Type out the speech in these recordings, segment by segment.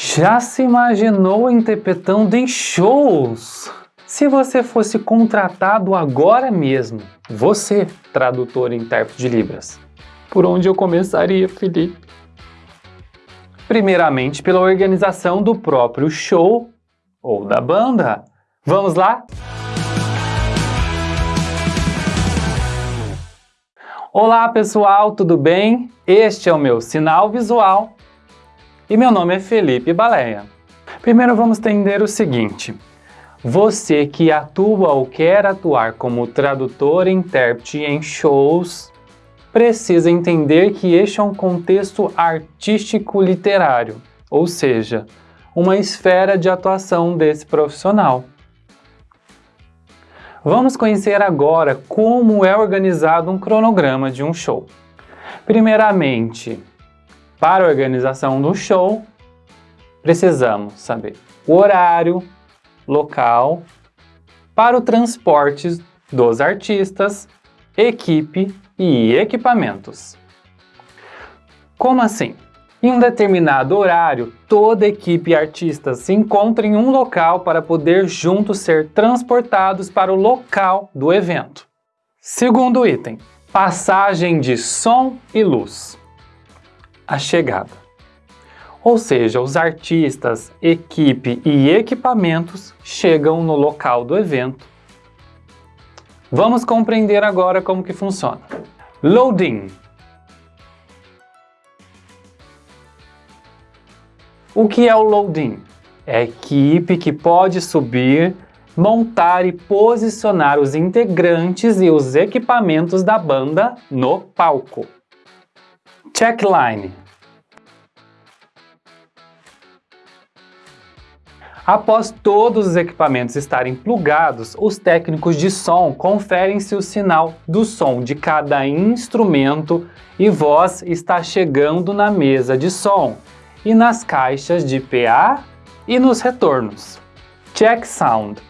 Já se imaginou interpretando em shows? Se você fosse contratado agora mesmo, você, tradutor e intérprete de Libras, por onde eu começaria, Felipe? Primeiramente, pela organização do próprio show ou da banda. Vamos lá? Olá pessoal, tudo bem? Este é o meu sinal visual e meu nome é Felipe Baleia. Primeiro vamos entender o seguinte, você que atua ou quer atuar como tradutor e intérprete em shows, precisa entender que este é um contexto artístico-literário, ou seja, uma esfera de atuação desse profissional. Vamos conhecer agora como é organizado um cronograma de um show. Primeiramente, para a organização do show, precisamos saber o horário, local, para o transporte dos artistas, equipe e equipamentos. Como assim? Em um determinado horário, toda equipe e artistas se encontram em um local para poder juntos ser transportados para o local do evento. Segundo item, passagem de som e luz. A chegada. Ou seja, os artistas, equipe e equipamentos chegam no local do evento. Vamos compreender agora como que funciona. Loading O que é o loading? É a equipe que pode subir, montar e posicionar os integrantes e os equipamentos da banda no palco. Checkline Após todos os equipamentos estarem plugados, os técnicos de som conferem se o sinal do som de cada instrumento e voz está chegando na mesa de som e nas caixas de PA e nos retornos. Check Sound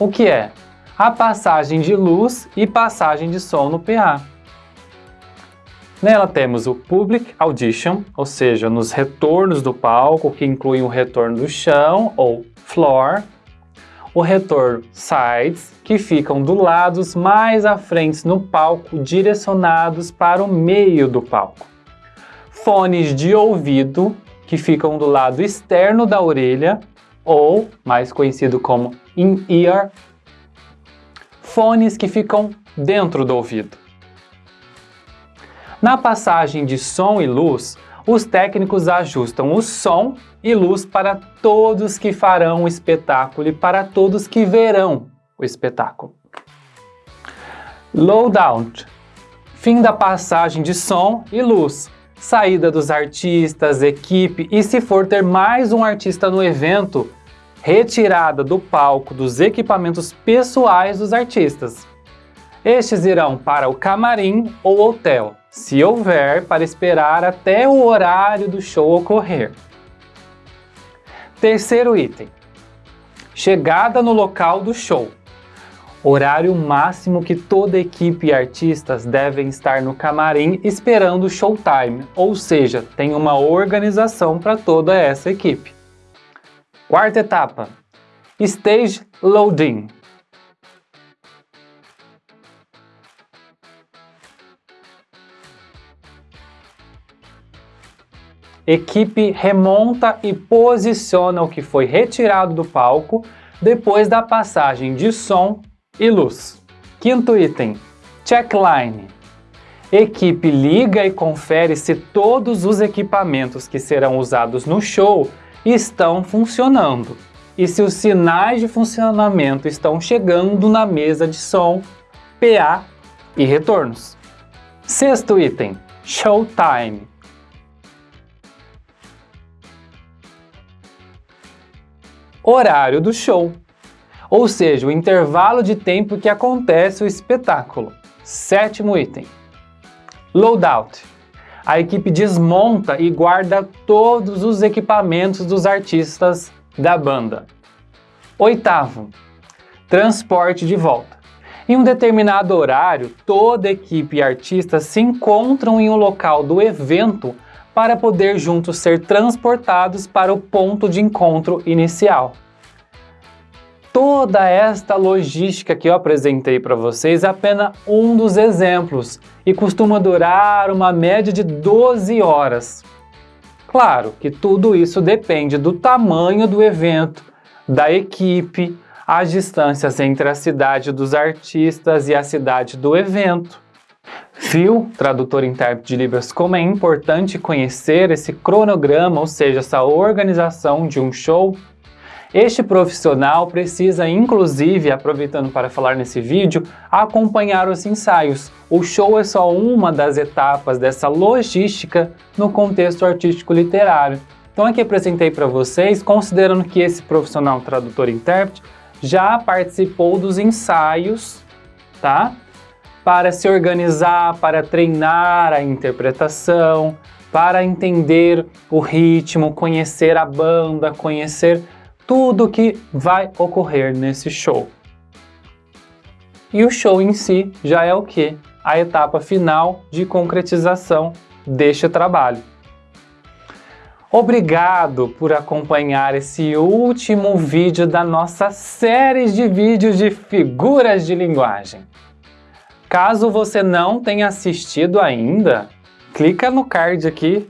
O que é? A passagem de luz e passagem de som no PA. Nela temos o Public Audition, ou seja, nos retornos do palco, que inclui o retorno do chão ou floor, o retorno sides, que ficam do lados mais à frente no palco, direcionados para o meio do palco. Fones de ouvido, que ficam do lado externo da orelha, ou mais conhecido como in-ear. Fones que ficam dentro do ouvido. Na passagem de som e luz, os técnicos ajustam o som e luz para todos que farão o espetáculo e para todos que verão o espetáculo. Loadout Fim da passagem de som e luz, saída dos artistas, equipe e se for ter mais um artista no evento, retirada do palco dos equipamentos pessoais dos artistas. Estes irão para o camarim ou hotel, se houver, para esperar até o horário do show ocorrer. Terceiro item. Chegada no local do show. Horário máximo que toda equipe e artistas devem estar no camarim esperando o showtime, ou seja, tem uma organização para toda essa equipe. Quarta etapa. Stage Loading. equipe remonta e posiciona o que foi retirado do palco depois da passagem de som e luz. Quinto item, checkline. Equipe liga e confere se todos os equipamentos que serão usados no show estão funcionando e se os sinais de funcionamento estão chegando na mesa de som, PA e retornos. Sexto item, showtime. horário do show, ou seja, o intervalo de tempo que acontece o espetáculo. Sétimo item. Loadout. A equipe desmonta e guarda todos os equipamentos dos artistas da banda. Oitavo. Transporte de volta. Em um determinado horário, toda equipe e artistas se encontram em um local do evento para poder juntos ser transportados para o ponto de encontro inicial. Toda esta logística que eu apresentei para vocês é apenas um dos exemplos e costuma durar uma média de 12 horas. Claro que tudo isso depende do tamanho do evento, da equipe, as distâncias entre a cidade dos artistas e a cidade do evento. Viu, tradutor e intérprete de Libras, como é importante conhecer esse cronograma, ou seja, essa organização de um show? Este profissional precisa, inclusive, aproveitando para falar nesse vídeo, acompanhar os ensaios. O show é só uma das etapas dessa logística no contexto artístico literário. Então aqui apresentei para vocês, considerando que esse profissional tradutor e intérprete já participou dos ensaios, tá? Para se organizar, para treinar a interpretação, para entender o ritmo, conhecer a banda, conhecer tudo que vai ocorrer nesse show. E o show em si já é o que? A etapa final de concretização deste trabalho. Obrigado por acompanhar esse último vídeo da nossa série de vídeos de figuras de linguagem. Caso você não tenha assistido ainda, clica no card aqui.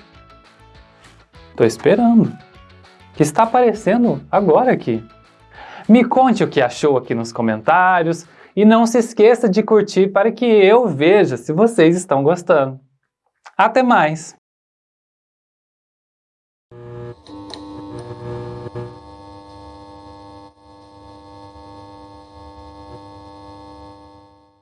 Tô esperando. Que está aparecendo agora aqui. Me conte o que achou aqui nos comentários e não se esqueça de curtir para que eu veja se vocês estão gostando. Até mais!